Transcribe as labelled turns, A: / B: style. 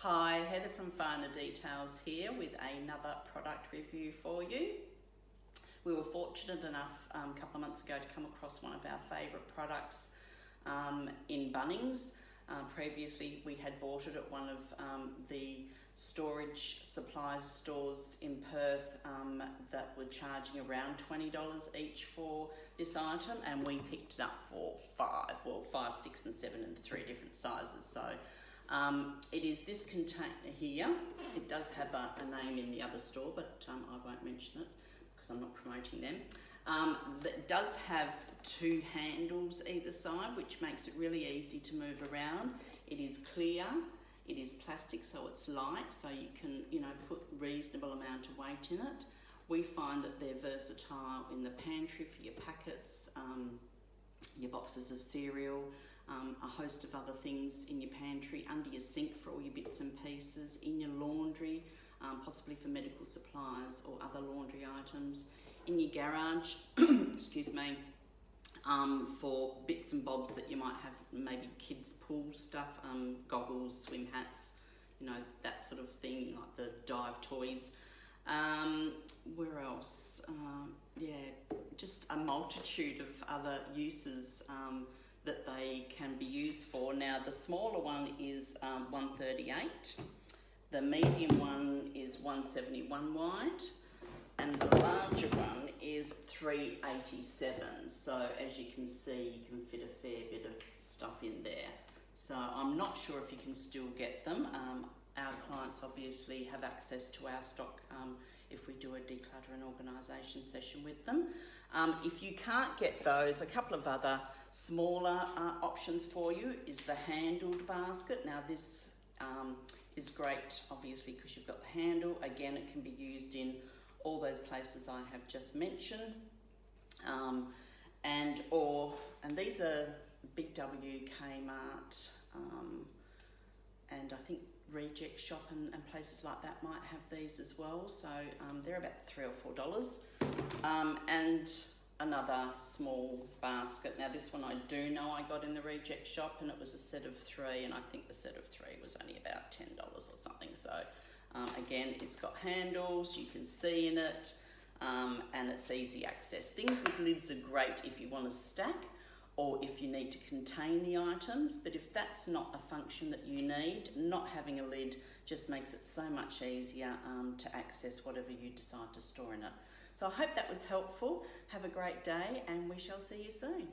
A: Hi, Heather from Finer Details here with another product review for you. We were fortunate enough um, a couple of months ago to come across one of our favourite products um, in Bunnings. Uh, previously, we had bought it at one of um, the storage supplies stores in Perth um, that were charging around $20 each for this item, and we picked it up for five, well, five, six, and seven, and three different sizes. So um, it is this container here. It does have a, a name in the other store, but um, I won't mention it because I'm not promoting them. Um, that does have two handles either side, which makes it really easy to move around. It is clear, it is plastic, so it's light, so you can, you know, put a reasonable amount of weight in it. We find that they're versatile in the pantry for your packets, um, your boxes of cereal, um, a host of other things in your pantry, under your sink for all your bits and pieces, in your laundry, um, possibly for medical supplies or other laundry items, in your garage, excuse me, um, for bits and bobs that you might have, maybe kids' pool stuff, um, goggles, swim hats, you know, that sort of thing, like the dive toys. Um, where else? Uh, yeah, just a multitude of other uses um, that they can be used for. Now the smaller one is um, 138, the medium one is 171 wide, and the larger one is 387. So as you can see, you can fit a fair bit of stuff in there. So I'm not sure if you can still get them. Um, our clients obviously have access to our stock um, if we do a declutter and organisation session with them. Um, if you can't get those, a couple of other smaller uh, options for you is the handled basket. Now this um, is great obviously because you've got the handle. Again, it can be used in all those places I have just mentioned. Um, and or, and these are Big W, Kmart, um, and I think Reject Shop and, and, places like that might have these as well. So um, they're about three or four dollars. Um, and another small basket. Now this one I do know I got in the Reject Shop and it was a set of three and I think the set of three was only about $10 or something. So um, again, it's got handles, you can see in it, um, and it's easy access. Things with lids are great if you want to stack or if you need to contain the items, but if that's not a function that you need, not having a lid just makes it so much easier um, to access whatever you decide to store in it. So I hope that was helpful. Have a great day and we shall see you soon.